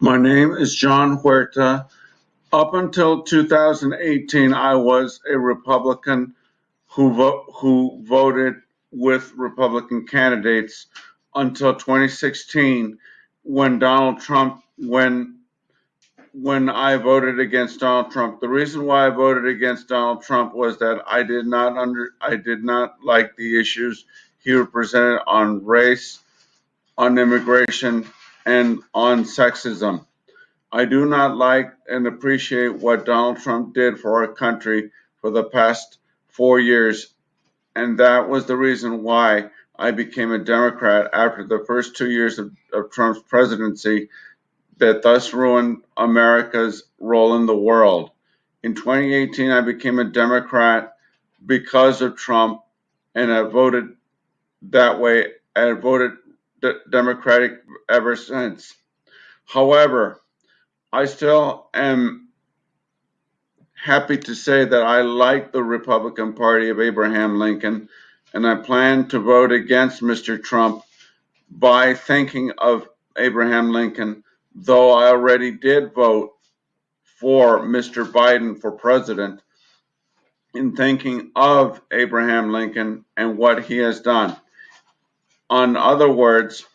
My name is John Huerta. Up until 2018, I was a Republican who vo- who voted with Republican candidates until 2016 when Donald Trump when when I voted against Donald Trump. The reason why I voted against Donald Trump was that I did not under I did not like the issues he represented on race, on immigration, and on sexism. I do not like and appreciate what Donald Trump did for our country for the past four years, and that was the reason why I became a Democrat after the first two years of, of Trump's presidency that thus ruined America's role in the world. In 2018, I became a Democrat because of Trump, and I voted that way. I voted Democratic ever since. However, I still am happy to say that I like the Republican Party of Abraham Lincoln, and I plan to vote against Mr. Trump by thinking of Abraham Lincoln, though I already did vote for Mr. Biden for president in thinking of Abraham Lincoln and what he has done. On other words,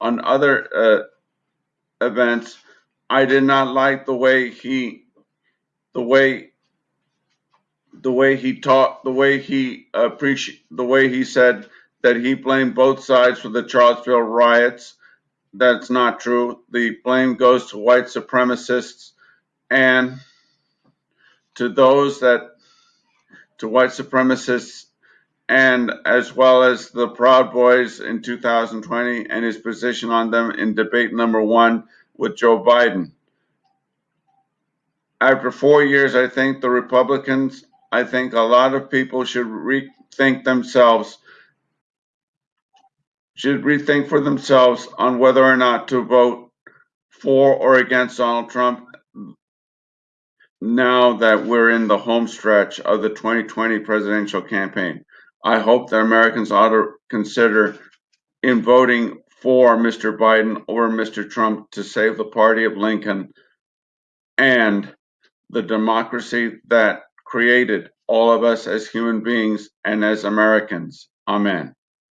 on other uh, events, I did not like the way he, the way, the way he taught, the way he appreciate, the way he said that he blamed both sides for the Charlottesville riots. That's not true. The blame goes to white supremacists and to those that, to white supremacists and as well as the Proud Boys in 2020 and his position on them in debate number one with Joe Biden. After four years, I think the Republicans, I think a lot of people should rethink themselves, should rethink for themselves on whether or not to vote for or against Donald Trump now that we're in the home stretch of the 2020 presidential campaign. I hope that Americans ought to consider in voting for Mr. Biden or Mr. Trump to save the party of Lincoln and the democracy that created all of us as human beings and as Americans. Amen.